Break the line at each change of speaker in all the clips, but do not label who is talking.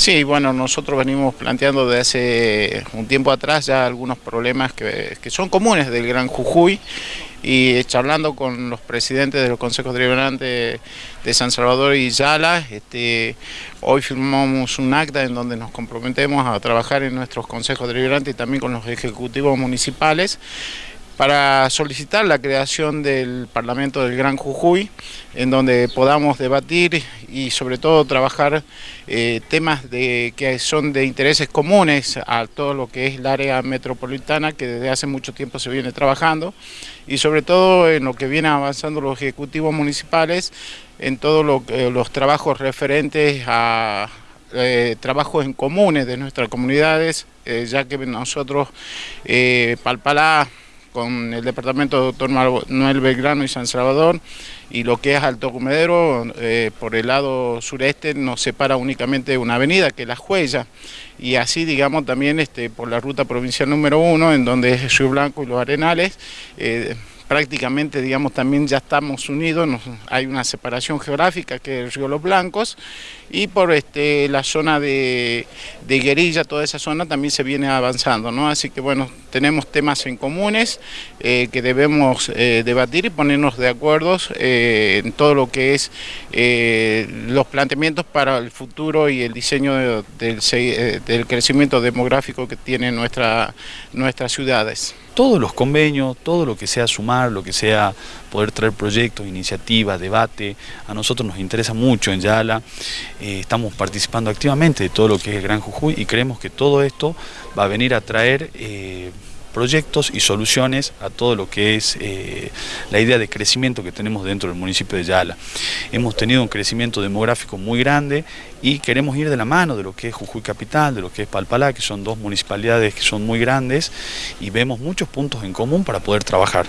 Sí, bueno, nosotros venimos planteando desde hace un tiempo atrás ya algunos problemas que, son comunes del Gran Jujuy y charlando con los presidentes de los consejos deliberantes de San Salvador y Yala, este, hoy firmamos un acta en donde nos comprometemos a trabajar en nuestros consejos deliberantes y también con los ejecutivos municipales para solicitar la creación del Parlamento del Gran Jujuy, en donde podamos debatir y sobre todo trabajar eh, temas que son de intereses comunes a todo lo que es el área metropolitana, que desde hace mucho tiempo se viene trabajando, y sobre todo en lo que vienen avanzando los ejecutivos municipales, en todos los trabajos referentes a eh, trabajos en comunes de nuestras comunidades, eh, ya que nosotros, Palpalá, con el departamento doctor Manuel Belgrano y San Salvador y lo que es Alto Comedero, eh, por el lado sureste nos separa únicamente una avenida que es La Juella y así digamos también este, por la ruta provincial número uno en donde es Río Blanco y los Arenales eh, prácticamente digamos también ya estamos unidos, hay una separación geográfica que es el río Los Blancos y por este, la zona de, Guerilla, toda esa zona también se viene avanzando, ¿no? así que bueno, tenemos temas en comunes eh, que debemos eh, debatir y ponernos de acuerdo eh, en todo lo que es los planteamientos para el futuro y el diseño del, del, crecimiento demográfico que tienen nuestra, nuestras ciudades
todos los convenios, todo lo que sea sumar, lo que sea poder traer proyectos, iniciativas, debate, a nosotros nos interesa mucho en Yala, eh, estamos participando activamente de todo lo que es el Gran Jujuy y creemos que todo esto va a venir a traer... Eh, proyectos y soluciones a todo lo que es eh, la idea de crecimiento que tenemos dentro del municipio de Yala. Hemos tenido un crecimiento demográfico muy grande y queremos ir de la mano de lo que es Jujuy Capital, de lo que es Palpalá, que son dos municipalidades que son muy grandes y vemos muchos puntos en común para poder trabajar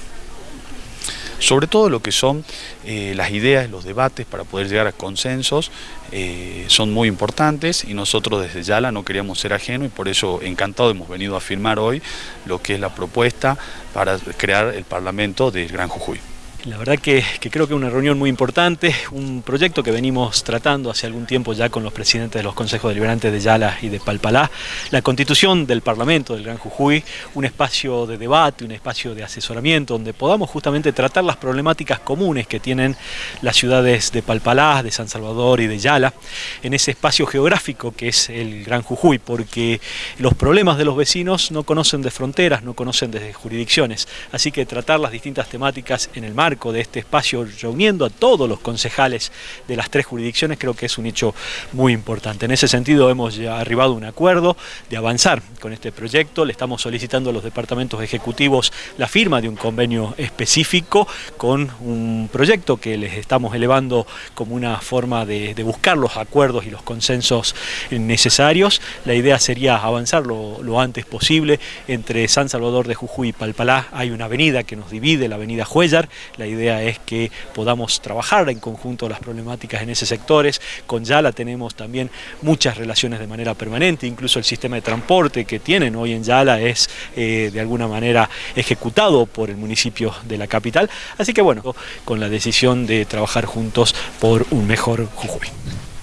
sobre todo lo que son eh, las ideas, los debates para poder llegar a consensos, eh, son muy importantes y nosotros desde Yala no queríamos ser ajenos y por eso encantado hemos venido a firmar hoy lo que es la propuesta para crear el Parlamento del Gran Jujuy.
La verdad que, creo que una reunión muy importante, un proyecto que venimos tratando hace algún tiempo ya con los presidentes de los consejos deliberantes de Yala y de Palpalá, la constitución del Parlamento del Gran Jujuy, un espacio de debate, un espacio de asesoramiento donde podamos justamente tratar las problemáticas comunes que tienen las ciudades de Palpalá, de San Salvador y de Yala, en ese espacio geográfico que es el Gran Jujuy, porque los problemas de los vecinos no conocen de fronteras, no conocen de jurisdicciones, así que tratar las distintas temáticas en el mar de este espacio reuniendo a todos los concejales de las tres jurisdicciones creo que es un hecho muy importante. En ese sentido hemos arribado a un acuerdo de avanzar con este proyecto, le estamos solicitando a los departamentos ejecutivos la firma de un convenio específico con un proyecto que les estamos elevando como una forma de, buscar los acuerdos y los consensos necesarios. La idea sería avanzar lo, lo antes posible entre San Salvador de Jujuy y Palpalá. Hay una avenida que nos divide, la avenida Huellar, la idea es que podamos trabajar en conjunto las problemáticas en esos sectores. Con Yala tenemos también muchas relaciones de manera permanente, incluso el sistema de transporte que tienen hoy en Yala es eh, de alguna manera ejecutado por el municipio de la capital. Así que bueno, con la decisión de trabajar juntos por un mejor Jujuy.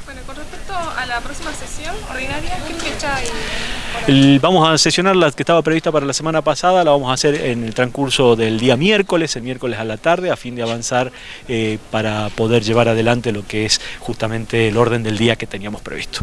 Bueno, con respecto a la próxima sesión ordinaria, ¿qué fecha hay?
vamos a sesionar la que estaba prevista para la semana pasada, la vamos a hacer en el transcurso del día miércoles, el miércoles a la tarde, a fin de avanzar eh, para poder llevar adelante lo que es justamente el orden del día que teníamos previsto.